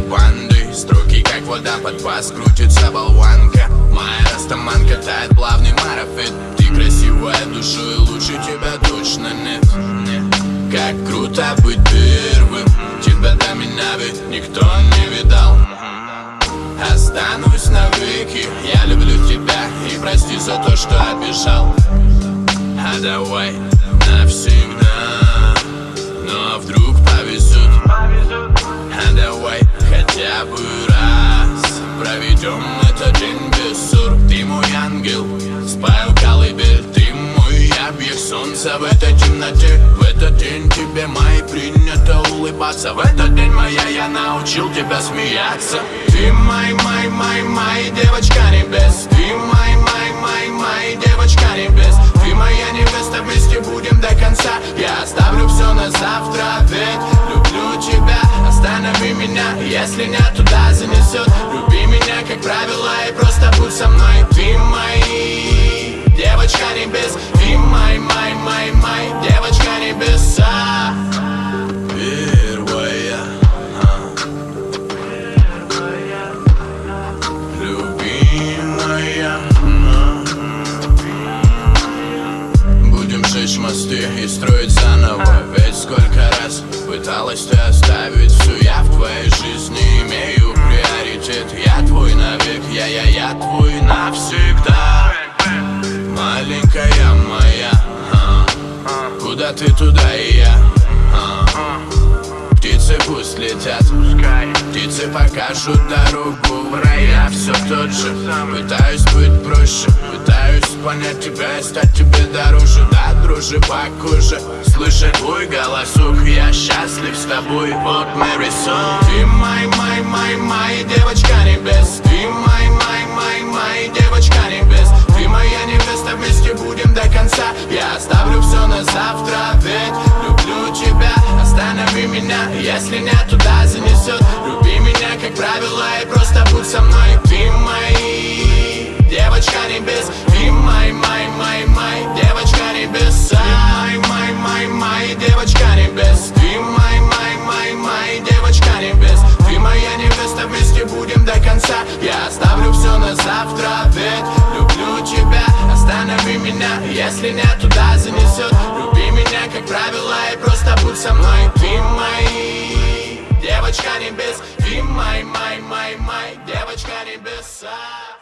бандой Струки как вода под пас, крутится болванка. Моя растаманка тает плавный марафет. Ты красивая душой, лучше тебя точно нет. Как круто быть первым. Тебя до меня ведь никто не видал. Останусь навеки. Я люблю тебя и прости за то, что обижал. А давай Без ссор Ты мой ангел, спаю колыбель Ты мой объект солнца в этой темноте В этот день тебе мои принято улыбаться. В этот день моя я научил тебя смеяться. Ты мой, мой, мой, мой девочка небес. Ты мой, мой, мой, мой девочка небес. Ты моя невеста, вместе будем до конца. Я оставлю все на завтра, ведь Останови меня, если не туда занесет Люби меня, как правило, и просто будь со мной. Ты мой девочка небес. Ты мой, мой, мой, мой девочка небеса. Первая. Любимая. Будем жечь мосты и строить заново. Ведь сколько раз пыталась ты оставить все Я ты, туда и я. А. Птицы пусть летят. Птицы покажут дорогу. В рай. Я все тот же. Пытаюсь быть проще. Пытаюсь понять тебя и стать тебе дороже. Да, дружи по коже Слышать твой голосок. Я счастлив с тобой. Вот Мэри Сон. Ты мой, мой, мой, мой девочка небес Ты мой, со мной Ты мой девочка небес Ты мой, мой, мой, мой девочка небеса Ты мой, мой, мой девочка небес Ты мой, мой, мой, мой девочка небес Ты моя невеста, вместе будем до конца. Я оставлю все на завтра, ведь люблю тебя. Останови меня, если не туда занесет Люби меня, как правило, и просто будь со мной Ты девочка небес Ты мой, мой, мой, мой девочка небеса